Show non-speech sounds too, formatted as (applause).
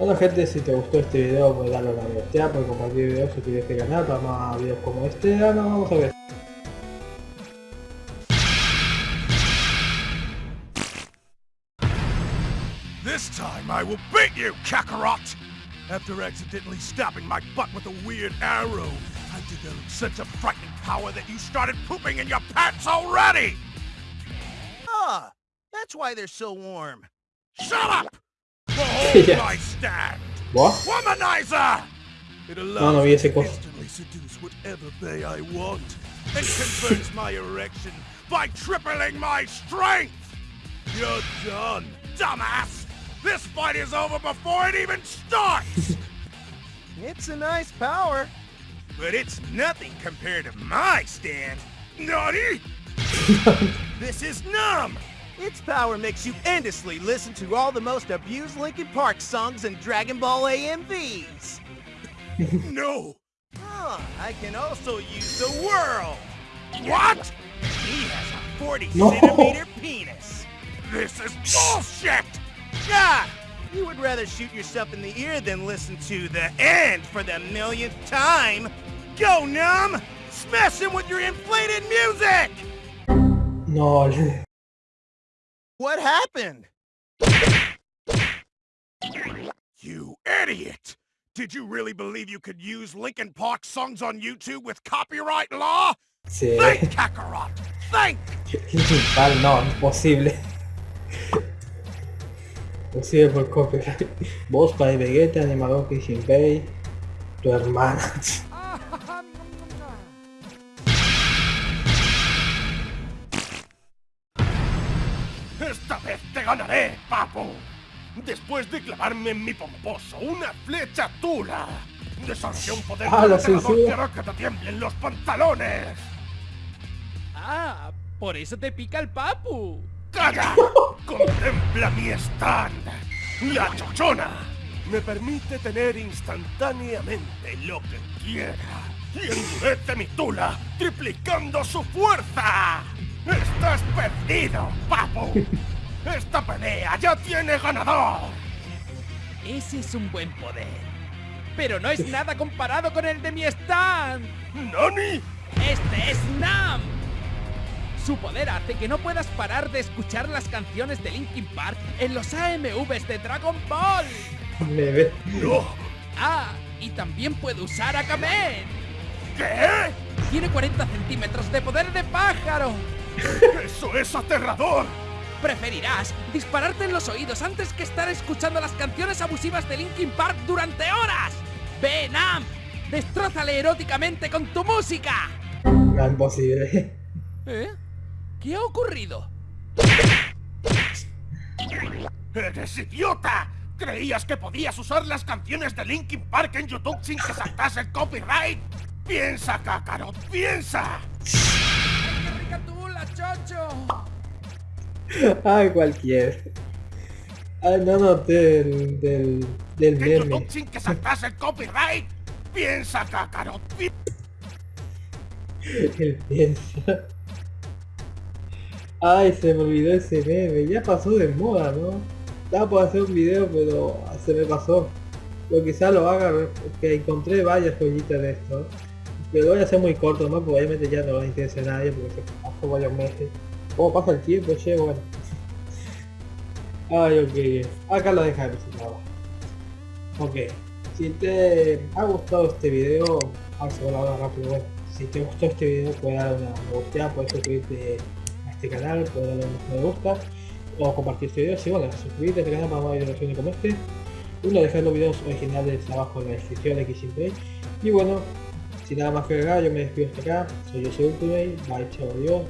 Bueno gente, si te gustó este video, pues darle a la me por compartir videos, suscribirte este canal para más videos como este. Ahora vamos a ver. This time I will beat you, Kakarot! After accidentally stabbing my butt with a weird arrow, I developed such a frightening power that you started pooping in your pants already! Ah, that's why they're so warm. Shut up! (laughs) Yeah. my stand! What? Womanizer! It No, allows no vi me to instantly seduce whatever bay I want, and converts (laughs) my erection by tripling my strength! You're done, dumbass! This fight is over before it even starts! (laughs) It's a nice power. but it's nothing compared to my stand! Naughty! this is numb! Its power makes you endlessly listen to all the most abused Linkin Park songs and Dragon Ball AMVs. (laughs) No! Ah, I can also use the world. What? He has a 40 No. centimeter penis. This is bullshit! Yeah, you would rather shoot yourself in the ear than listen to the end for the millionth time. Go, numb! Smash him with your inflated music! No, What happened? You idiot! Did you really believe you could use Linkin Park songs on YouTube with copyright law? sí. Think, Kakarot! Think! Tal, no, imposible. Imposible por copyright. Vos, Pai Vegeta, animador que Shinpei, tu hermana. ¡Esta vez te ganaré, papu! Después de clavarme en mi pomposo una flecha tula, desarrollé un poder Ah, la alterador censura. que hará que te tiemblen los pantalones. Ah, por eso te pica el papu. ¡Calla! ¡Contempla mi stand! ¡La chochona! Me permite tener instantáneamente lo que quiera. Y endurece mi tula, triplicando su fuerza. ¡Estás perdido, papu! (laughs) ¡Esta pelea ya tiene ganador! Ese es un buen poder. Pero no es nada comparado con el de mi stand. ¡Nani! Este es Nam. Su poder hace que no puedas parar de escuchar las canciones de Linkin Park en los AMVs de Dragon Ball. ¡No! Ah, y también puede usar a Kamen. ¿Qué? Tiene 40 centímetros de poder de pájaro. (laughs) ¡Eso es aterrador! Preferirás dispararte en los oídos antes que estar escuchando las canciones abusivas de Linkin Park durante horas. ¡Ve, Nam! ¡Destrózale eróticamente con tu música! No, imposible. ¿Eh? ¿Qué ha ocurrido? ¡Eres idiota! ¿Creías que podías usar las canciones de Linkin Park en YouTube sin que saltase el copyright? ¡Piensa, Kakarot! ¡Piensa! ¡Ay, qué rica tula, chocho! Ay, cualquier. Ay, no noté del, del, del ¿En meme. Sin que saltase el copyright? ¡Piensa, Kakarot! pi- (laughs) Él piensa. Ay, se me olvidó ese meme. Ya pasó de moda, ¿no? Estaba por hacer un video, pero se me pasó. Pero quizá lo haga, porque encontré varias joyitas de esto. Lo voy a hacer muy corto, ¿no? Porque obviamente ya no interesa a nadie, porque se pasó varios meses. ¿Cómo pasa el tiempo, che? Bueno. Ay, ok. Acá lo presentado. Ok. Si te ha gustado este video, vamos a ahora rápido. Bueno, si te gustó este video, puedes dar una me gusta, puedes suscribirte a este canal, puedes darle un me gusta o compartir este video. Si bueno, suscribirte a este canal para más videos como este. Uno, dejar los videos originales abajo en la descripción aquí siempre. Y bueno, sin nada más que agregar, yo me despido hasta acá. Soy yo, soy Ultimate. Bye, chao, adiós.